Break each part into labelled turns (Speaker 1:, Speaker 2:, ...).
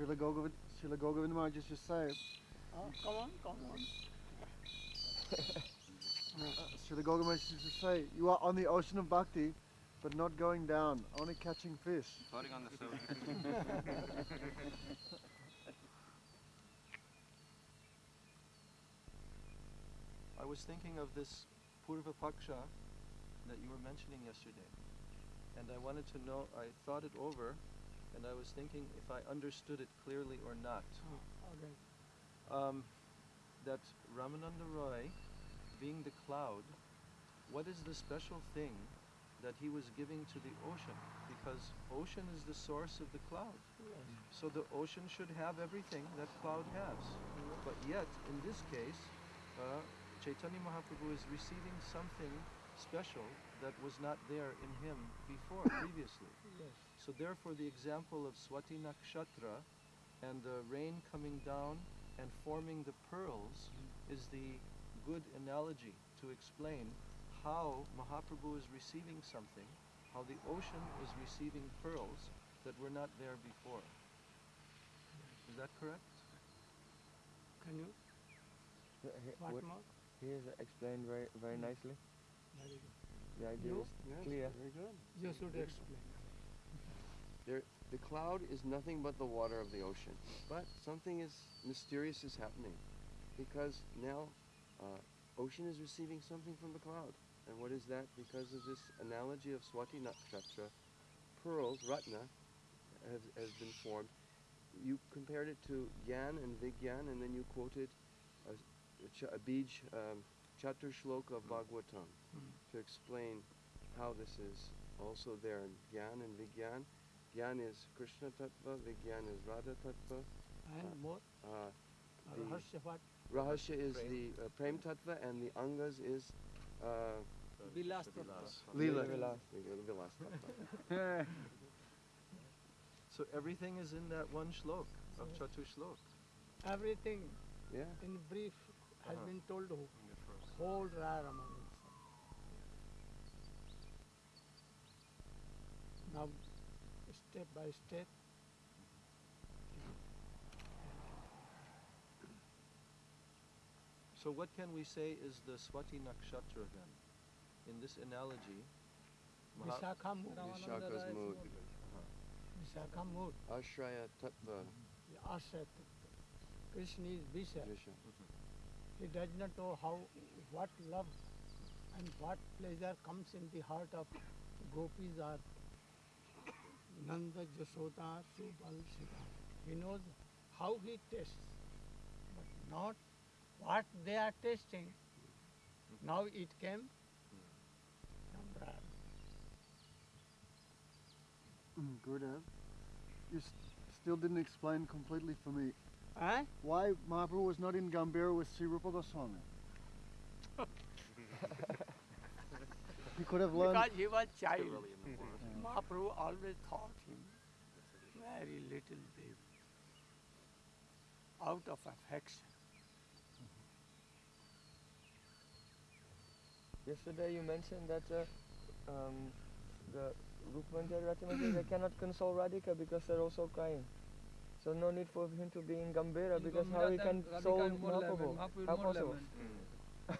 Speaker 1: Srila Gour Govind,
Speaker 2: Srila Gour Govind Maharaj used to say,
Speaker 3: come on, come on.
Speaker 2: uh, Srila Gour Govind Maharaj used to say, you are on the ocean of bhakti, but not going down, only catching fish.
Speaker 4: Floating on the surface.
Speaker 1: I was thinking of this Purva Paksha that you were mentioning yesterday. And I wanted to know, I thought it over, and I was thinking if I understood it clearly or not.
Speaker 3: Okay.
Speaker 1: Um, that Ramananda Roy, being the cloud, what is the special thing that he was giving to the ocean? Because ocean is the source of the cloud. So the ocean should have everything that cloud has. But yet, in this case, uh, Chaitanya Mahaprabhu is receiving something special that was not there in him before, previously.
Speaker 3: Yes.
Speaker 1: So therefore the example of Swati Nakshatra and the rain coming down and forming the pearls mm-hmm. is the good analogy to explain how Mahaprabhu is receiving something, how the ocean is receiving pearls that were not there before. Is that correct?
Speaker 3: Can you?
Speaker 5: What,
Speaker 3: What more?
Speaker 5: he has explained very very mm. nicely.
Speaker 3: Very good.
Speaker 5: The idea
Speaker 3: You?
Speaker 5: is clear.
Speaker 2: Very good.
Speaker 3: You should explain.
Speaker 6: There, the cloud is nothing but the water of the ocean. But something is mysterious is happening, because now uh, ocean is receiving something from the cloud. And what is that? Because of this analogy of Swati Nakshatra, pearls, ratna, has, has been formed. You compared it to Gyan and Vigyan, and then you quoted a, a, ch- a bij, um, chatur shloka of Bhagavatam to explain how this is also there in Gyan and Vigyan. Gyan is Krishna Tattva, Vigyan is Radha Tattva.
Speaker 3: And more?
Speaker 6: Uh,
Speaker 3: Uh,
Speaker 6: The-
Speaker 3: Harsha what?
Speaker 6: Rahasya is
Speaker 1: Prem.
Speaker 6: the uh, Prem Tattva and the Angas is uh,
Speaker 3: Vilas
Speaker 2: Leela.
Speaker 6: Vilas. Vilas Tattva.
Speaker 1: So everything is in that one shlok of Chatu Shlok.
Speaker 3: Everything
Speaker 6: Yeah.
Speaker 3: in brief has
Speaker 1: Uh-huh.
Speaker 3: been told who?
Speaker 4: In the first.
Speaker 3: Now, step by step,
Speaker 1: So what can we say is the Swati Nakshatra then? In this analogy, Maha-
Speaker 3: Vishakha mood.
Speaker 6: Vishakha's mood.
Speaker 3: Vishakha mood.
Speaker 6: Ashraya Tattva.
Speaker 3: Asha Krishna is Visha.
Speaker 6: Visha. Mm-hmm.
Speaker 3: He does not know how, what love and what pleasure comes in the heart of gopis or Nanda, Jashoda, Subal, Sita. He knows how he tastes, but not what they are tasting. Now it came
Speaker 2: Mm, Gurudev, you s- still didn't explain completely for me
Speaker 3: Eh?
Speaker 2: why Mahaprabhu was not in Gambhira with Sri Rupa Goswami. he could have learned.
Speaker 3: Because he was child.
Speaker 4: Too early in the forest.
Speaker 3: Mahaprabhu always taught him very little baby out of affection.
Speaker 5: Yesterday you mentioned that uh, um, the Rupmanjari Ratimanjari, they cannot console Radhika because they're also crying. So no need for him to be in Gambhira because how he can solve Mahaprabhu? How possible?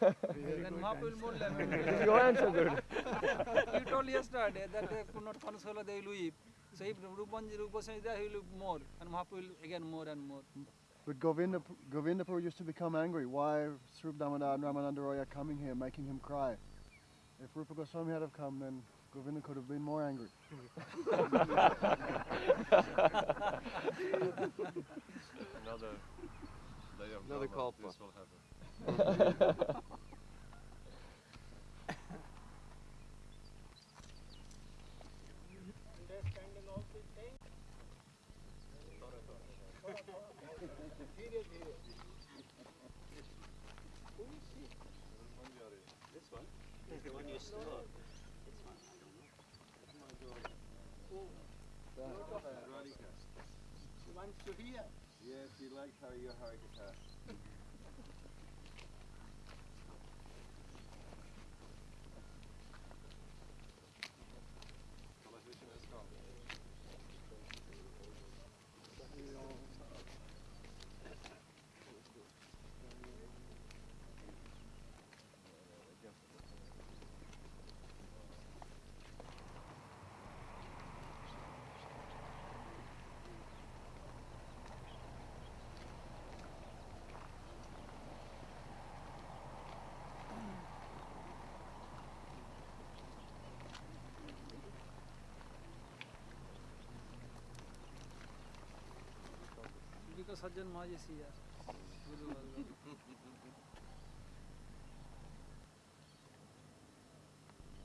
Speaker 7: Then Mahaprabhu more lament.
Speaker 5: Is your answer good?
Speaker 7: you told yesterday that they could not console, they will weep. So if Rupanji Rupaswami is there, he will weep more. And Mahaprabhu will again more and more.
Speaker 2: But Govinda, Govinda Prabhu used to become angry. Why Svarup Damodar and Ramananda Roy are coming here, making him cry? If Rupa Goswami had have come, then Govinda could have been more angry.
Speaker 8: Another layer of
Speaker 6: Another
Speaker 8: drama,
Speaker 6: kalpa.
Speaker 8: This will happen.
Speaker 3: Understanding of the thing? He wants to hear.
Speaker 6: Yes, he liked how you Harikatha.
Speaker 7: तो सज्जन माजी see यार।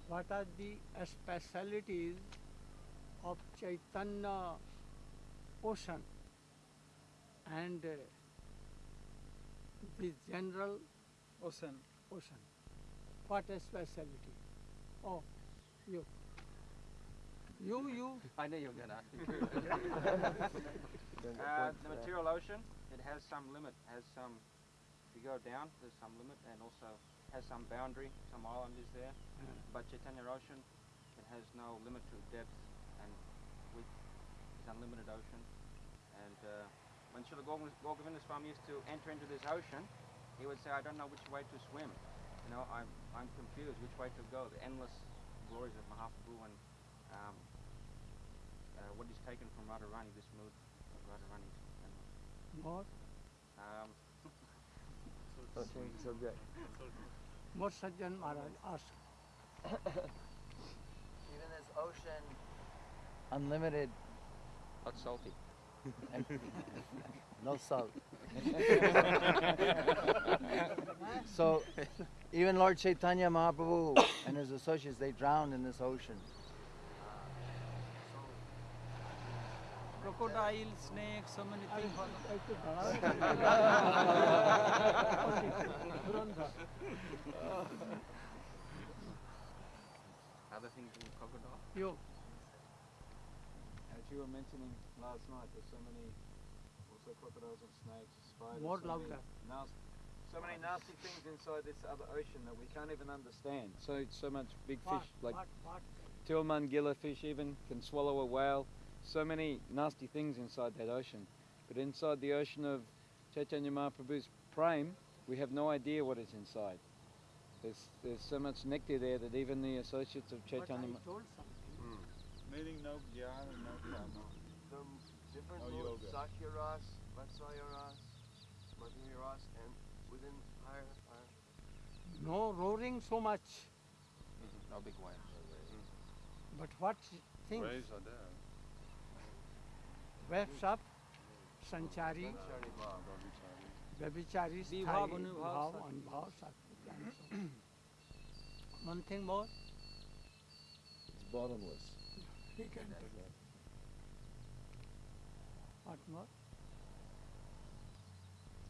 Speaker 3: What are the specialities of Chaitanya ocean and the general
Speaker 7: ocean
Speaker 3: ocean what speciality of you you you
Speaker 4: I नहीं योग्य ना going to ask me.
Speaker 5: Then the
Speaker 4: Uh, the
Speaker 5: uh,
Speaker 4: material ocean, it has some limit, has some, if you go down, there's some limit and also has some boundary, some island is there. But Chaitanya ocean, it has no limit to depth and width. It's unlimited ocean. And uh, when Srila Gour Govinda Swami used to enter into this ocean, he would say, I don't know which way to swim. You know, I'm, I'm confused which way to go. The endless glories of Mahaprabhu and um, uh, what is taken from Radharani, this mood of Radharani.
Speaker 3: More,
Speaker 4: Um,
Speaker 5: don't change the subject.
Speaker 3: more Sajjan Maharaj ask.
Speaker 9: Even this ocean, unlimited,
Speaker 4: hot salty.
Speaker 9: no salt. so, even Lord Chaitanya Mahaprabhu and his associates, they drowned in this ocean.
Speaker 7: Crocodile, snake, so many things.
Speaker 4: Other things in crocodile.
Speaker 3: You.
Speaker 10: As you were mentioning last night, there's so many also crocodiles and snakes, spiders.
Speaker 3: More
Speaker 10: so many
Speaker 3: louder.
Speaker 10: nas- so many nasty things inside this other ocean that we can't even understand. So so much big
Speaker 3: What,
Speaker 10: fish like
Speaker 3: what, what?
Speaker 10: Tillman gillerfish even can swallow a whale. So many nasty things inside that ocean. But inside the ocean of Chaitanya Mahaprabhu's prem, we have no idea what is inside. There's there's so much nectar there that even the associates of
Speaker 3: But I
Speaker 10: Chaitanya Ma-
Speaker 3: told something. Hmm.
Speaker 8: Meaning no jnana and no karma.
Speaker 6: Some different
Speaker 8: No
Speaker 6: modes,
Speaker 8: yoga.
Speaker 6: Sakhya Ras, Vatsalya Ras, Madhurya Ras, and within higher, higher.
Speaker 3: No roaring so much. Mm-hmm.
Speaker 4: No big waves.
Speaker 3: But what things
Speaker 8: Waves are there.
Speaker 7: Sakti.
Speaker 3: anubhav, sakti, and so on. One thing more,
Speaker 9: It's bottomless.
Speaker 3: he can take. What more?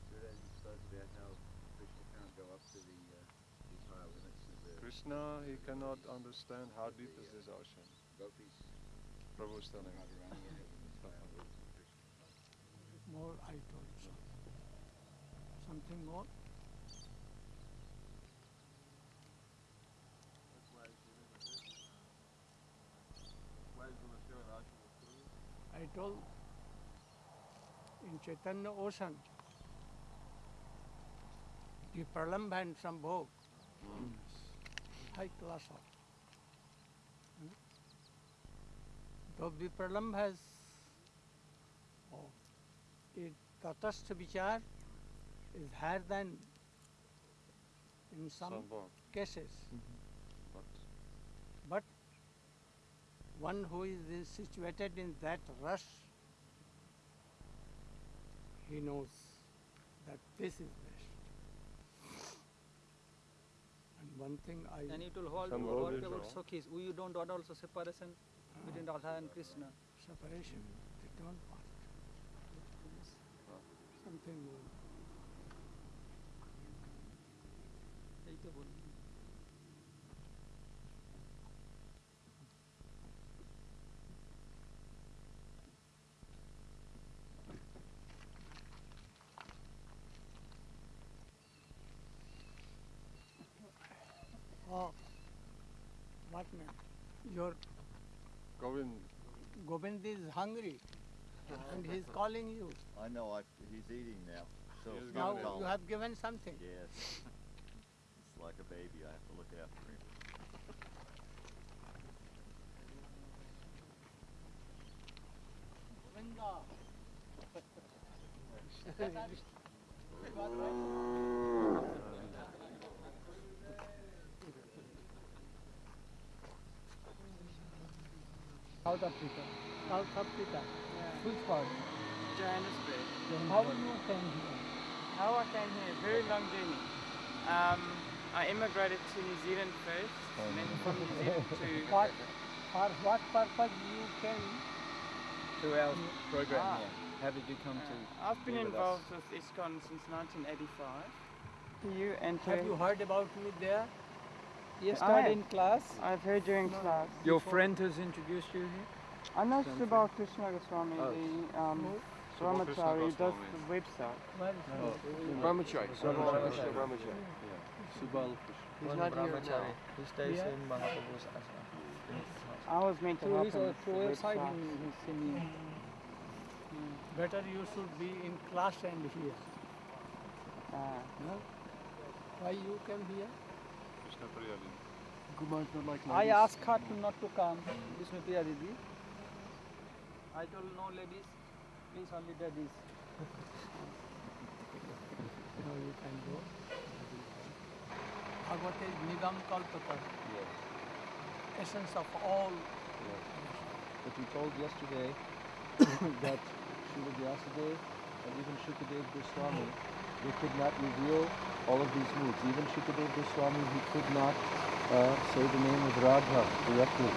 Speaker 8: Good as you spoke about how Krishna can't go up to the, uh, these higher limits of the Krishna, he cannot understand how deep is this ocean.
Speaker 11: Gopis,
Speaker 8: Prabhu's telling.
Speaker 11: More, I told so.
Speaker 3: Something more? I told in Chaitanya Ocean, the Pralambhan Sambhog, high class of. Hmm? Though the it Tatastha Vichar is higher than in some
Speaker 6: Sambhog.
Speaker 3: cases.
Speaker 6: But
Speaker 3: But one who is situated in that rush, he knows that this is best. And one thing I
Speaker 7: And it will hold
Speaker 6: Some
Speaker 7: what
Speaker 6: Buddhism.
Speaker 7: about Sakhis? We don't want also separation between Radha and Krishna.
Speaker 3: separation, they don't want something more.
Speaker 7: এই তো বললাম।
Speaker 3: Oh, what man? Your
Speaker 2: Govind.
Speaker 3: Govind is hungry And he's calling you.
Speaker 9: I know. I, he's eating now. So
Speaker 2: He is
Speaker 3: Now
Speaker 2: Govind.
Speaker 3: you have given something.
Speaker 9: Yes. It's like a baby. I have to look after him.
Speaker 3: Govinda.
Speaker 5: South Africa.
Speaker 3: South Africa.
Speaker 5: Which part?
Speaker 11: Johannesburg.
Speaker 3: How you came here?
Speaker 11: How I came here, very long journey. Um, I immigrated to New Zealand first, and then from New Zealand to
Speaker 3: What, for what purpose you came?
Speaker 10: To our program
Speaker 11: Ah.
Speaker 10: here. How did you come to?
Speaker 11: Uh, I've been
Speaker 10: be with us?
Speaker 11: involved with ISKCON since 1985. You and
Speaker 3: Have you heard about me there?
Speaker 11: Yes,
Speaker 5: I-
Speaker 11: in class? I've heard during class.
Speaker 10: Your friend has introduced you here?
Speaker 11: I know
Speaker 10: Something.
Speaker 11: Subal Krishna Goswami,
Speaker 10: Oh.
Speaker 11: the um, Brahmachari, who does the website.
Speaker 3: Where is he?
Speaker 6: Brahmachari. Subal Krishna Brahmachari.
Speaker 10: Subal
Speaker 6: He's
Speaker 5: One
Speaker 6: not here now.
Speaker 5: He stays
Speaker 3: Yeah.
Speaker 5: in Mahaprabhu's ashram. in his house.
Speaker 11: I was meant to
Speaker 7: Through
Speaker 11: help him with
Speaker 7: through
Speaker 11: the
Speaker 7: website
Speaker 11: website.
Speaker 7: he, he's singing.
Speaker 3: Better you should be in class and here.
Speaker 11: Ah.
Speaker 3: No? Why you came here?
Speaker 2: Kumar's not like
Speaker 7: I asked her not to come, Vishnupriya Didi. I told no ladies, please only daddies.
Speaker 3: No, you can go. Bhagavad is Nigam Kalpata, Yes. essence of all. Yes.
Speaker 12: But we told yesterday that Srila Vyasadeva and even Shukadev Goswami, they could not reveal all of these moods. Even Shukadev Goswami, he could not uh, say the name of Radha directly.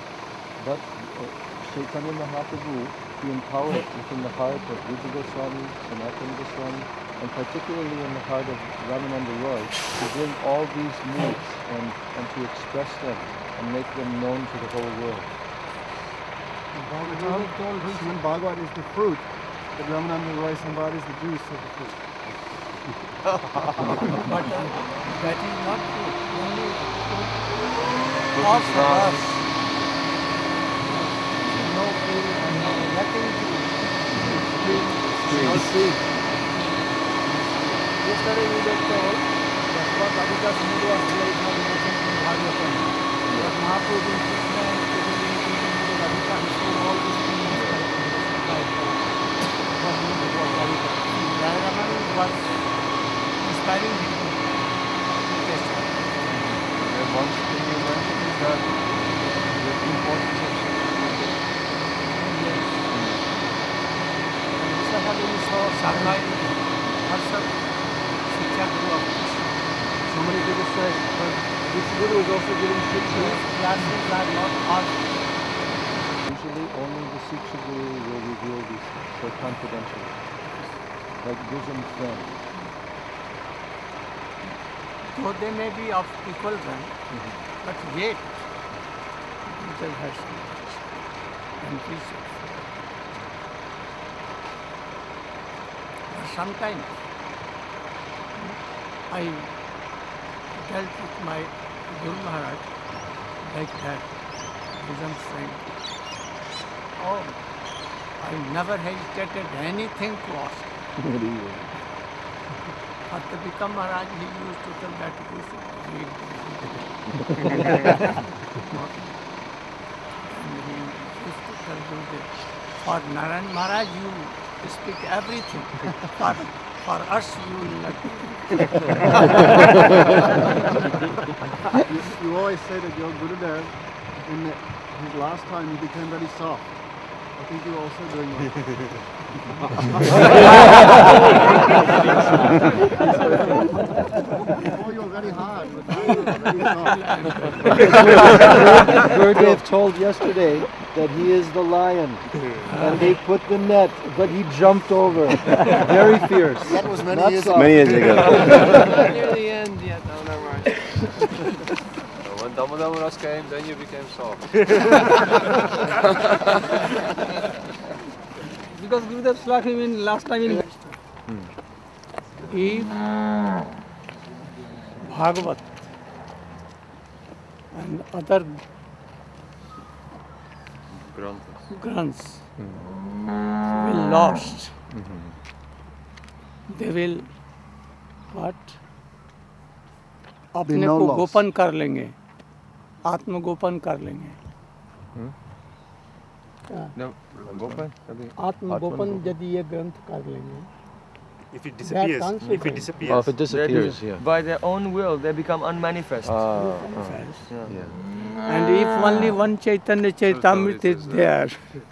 Speaker 12: But uh, Chaitanya Mahaprabhu, he empowered within the heart of Rupa Goswami, Sanatana Goswami, and particularly in the heart of Ramananda Roy, to bring all these moods and, and to express them and make them known to the whole world.
Speaker 2: Bhagavatam, Srimad Bhagavat is the fruit, but Ramananda Roy Samvad is the juice of the fruit.
Speaker 3: But uh, that is not true. Only of us. No ill and no nothing to
Speaker 2: No seed.
Speaker 3: Yesterday we were told that what Radhika's mood was there is not mentioned in Bhagavatam. But Mahaprabhu in Krishna and Krishna in Krishna Radhika, he showed all these things in his life. What mood was Radhika. Radharaman was inspiring him to test her.
Speaker 12: And one thing you mentioned is that the importance of
Speaker 3: Yes. And Vishwakali saw Sarvai herself Shiksha Guru of Krishna.
Speaker 2: So many people say, but this guru is also giving shiksha.
Speaker 3: These classes are not all
Speaker 12: Usually only the Guru will reveal this things, so confidentially. Like bosom friend.
Speaker 3: though they may be of equal rank, mm-hmm. but yet Guru has and precepts. Sometimes I dealt with my Guru Maharaj like that, bosom friend. Oh, I never hesitated anything to ask. After become Maharaj, he used to tell that and he used to tell Gurudev, for Narayan Maharaj, you speak everything. For, for us, you will not.
Speaker 2: you, you always say that your Gurudev, in the, his last time, he became very soft. I think you're also doing that. Before you're very hard, but now you're very soft.
Speaker 12: Gurudev told yesterday that he is the lion, and they put the net, but he jumped over. Very fierce.
Speaker 2: That was many
Speaker 12: Not
Speaker 2: years
Speaker 12: soft.
Speaker 2: ago. Many years ago.
Speaker 6: Not near the end yet, no, never mind.
Speaker 8: So when Damodamaras came, then you became soft.
Speaker 7: Because Gurudev slapped him in last time in hmm.
Speaker 3: If Bhagavat and other grunts grunts mm -hmm. will lost mm -hmm. they will what अपने को गोपन कर लेंगे आत्म गोपन कर लेंगे
Speaker 8: hmm? आत्म
Speaker 3: गोपन यदि ये ग्रंथ कर लेंगे
Speaker 13: If it disappears, if it disappears.
Speaker 12: Oh, if it disappears,
Speaker 5: do-
Speaker 12: yeah.
Speaker 5: By their own will, they become unmanifest.
Speaker 12: Ah,
Speaker 3: Manifest.
Speaker 12: yeah.
Speaker 3: And if only one Chaitanya Charitamrit is there,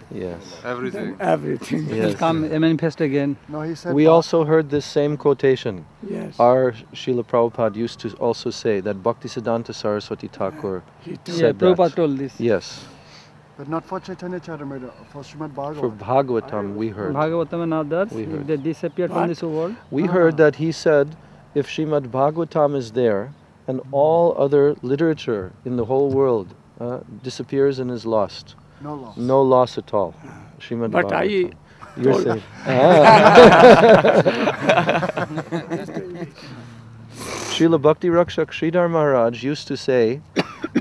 Speaker 12: Yes.
Speaker 8: Everything.
Speaker 3: then everything will
Speaker 12: Yes.
Speaker 3: come.
Speaker 7: manifest again.
Speaker 2: No, he said
Speaker 12: We
Speaker 2: Bha-
Speaker 12: also heard this same quotation.
Speaker 3: Yes.
Speaker 12: Our Srila Prabhupada used to also say that Bhaktisiddhanta Saraswati Thakur
Speaker 3: He told-
Speaker 12: said that.
Speaker 7: told this.
Speaker 12: Yes.
Speaker 2: But not for Chaitanya Charitamrita, for Srimad
Speaker 12: For
Speaker 2: Bhagavatam.
Speaker 12: Bhagavatam, we heard.
Speaker 7: Bhagavatam and others,
Speaker 12: We heard.
Speaker 7: they disappeared from this world.
Speaker 12: We heard that he said if Srimad Bhagavatam is there and all other literature in the whole world uh, disappears and is lost,
Speaker 2: No loss.
Speaker 12: no loss at all. Srimad
Speaker 3: But I
Speaker 12: You're
Speaker 3: told-
Speaker 12: saying. Srila Bhakti Rakshak Sridhar Maharaj used to say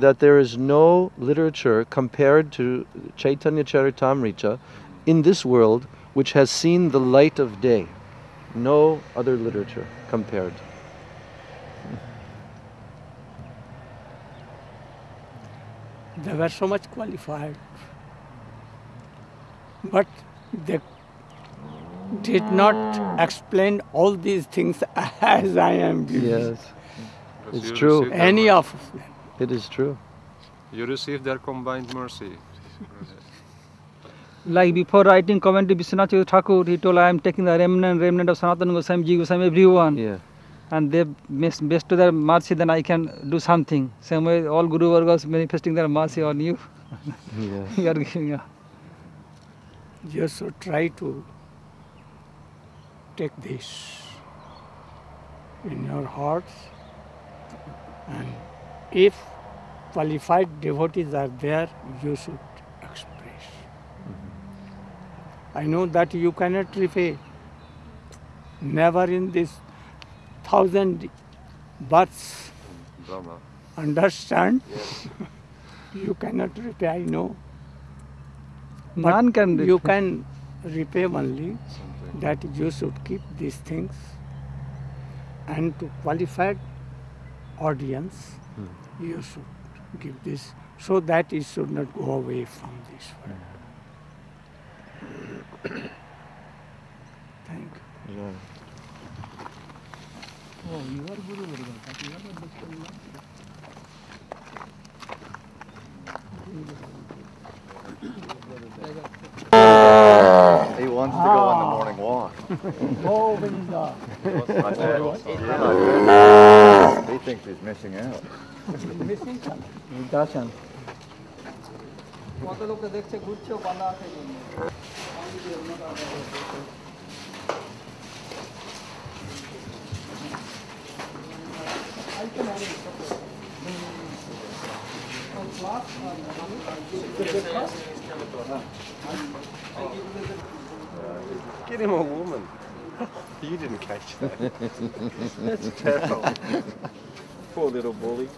Speaker 12: that there is no literature compared to Chaitanya Charitamrita in this world which has seen the light of day. No other literature compared.
Speaker 3: They were so much qualified, but they did not explain all these things as I am doing.
Speaker 12: Yes,
Speaker 8: Because
Speaker 12: it's true.
Speaker 3: Any of them.
Speaker 12: It is true.
Speaker 8: You receive their combined mercy.
Speaker 7: Like before writing commentary, Vishwanath Chakravarti Thakur, he told, I am taking the remnant, remnant of Sanatana Goswami, Jiva Goswami, everyone.
Speaker 12: Yeah.
Speaker 7: And they best, best to their mercy, then I can do something. Same way, all Guru Vargas manifesting their mercy on you.
Speaker 12: Yeah.
Speaker 7: you are giving, yeah.
Speaker 3: You should try to take this in your hearts, and if qualified devotees are there, you should express. Mm-hmm. I know that you cannot repay. Never in this thousand births
Speaker 8: Brahma.
Speaker 3: understand. you cannot repay, I know. But
Speaker 7: None can repay.
Speaker 3: You can repay only that you should keep these things and to qualified audience hmm. you should give this so that it should not go away from this world. Thank you.
Speaker 7: Oh, you are Guru You are not
Speaker 9: He wants to go on the morning walk.
Speaker 3: Oh, Vinda.
Speaker 9: he thinks he's missing out.
Speaker 3: Missing something.
Speaker 7: দার্শন কত লোক দেখছে ঘুরছেও বাঁধা আছে এই জন্য।
Speaker 8: Get him a woman.
Speaker 13: You didn't catch that. That's terrible. Poor little bully.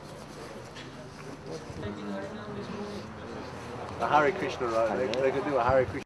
Speaker 13: A Hare Krishna, right? They, they could do a Hare Krishna.